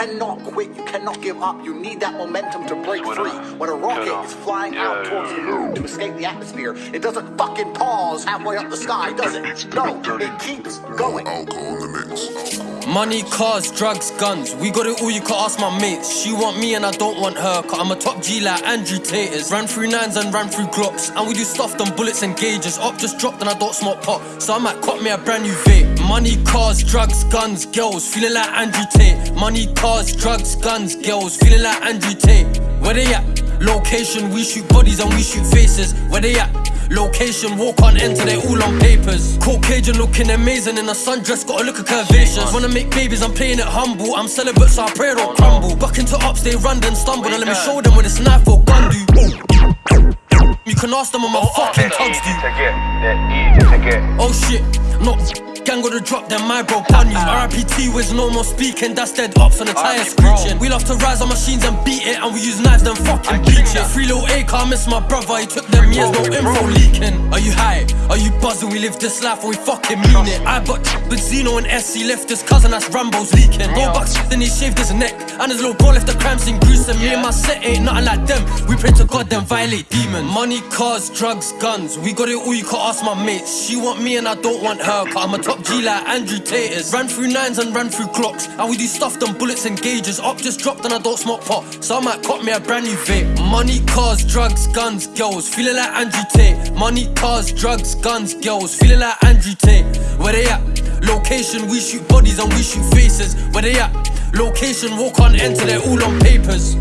cannot quit. You cannot give up. You need that momentum to break free. When a rocket is flying Yeah, out towards yeah, the moon to escape the atmosphere, it doesn't fucking pause halfway up the sky, does it? No, it keeps going. Money, cars, drugs, guns. We got it all, you can ask my mates. She want me and I don't want her, cause I'm a top G like Andrew Taters. Ran through nines and ran through glocks. And we do stuff on bullets and gauges. Up just dropped and I don't smoke pot. So I might cop me a brand new vape. Money, cars, drugs, guns, girls. Feeling like Andrew Tate. Money, cars, drugs, guns, girls. Feeling like Andrew Tate. Where they at? Location, we shoot bodies and we shoot faces. Where they at? Location, walk on enter, they all on papers. Caucasian looking amazing in a sundress, gotta look at curvaceous. Wanna make babies, I'm playing it humble. I'm celibate, so I pray don't crumble. Buck into ups, they run then stumble. And let me show them what this knife or gun do. You can ask them on my fucking tugs do. get. That easy to get. Oh shit, no. Gang to drop them, my bro, pun you. RIPT was no more speaking, that's dead ops on the tire screeching. We love to rise on machines and beat it, and we use knives, then fucking bleach it. Free little A car, miss my brother, he took them years, no info leaking. Are you high? Are you buzzing? We live this life and we fucking mean it. I got with Zeno and SC left his cousin, that's Rambo's leaking. Go back, then he shaved his neck, and his little bro left the crime scene gruesome. Me and my set ain't nothing like them. We pray to God, then violate demons. Money, cars, drugs, guns. We got it all, you can ask my mates. She want me and I don't want her, cause I'm a top G like Andrew Taters. Ran through nines and ran through clocks. And we do stuff on bullets and gauges. Up just dropped and I don't smoke pot. So I might cop me a brand new vape. Money, cars, drugs, guns, girls. Feeling like Andrew Tate. Money, cars, drugs, guns, girls. Feeling like Andrew Tate. Where they at? Location, we shoot bodies and we shoot faces. Where they at? Location, walk on enter, they're all on papers.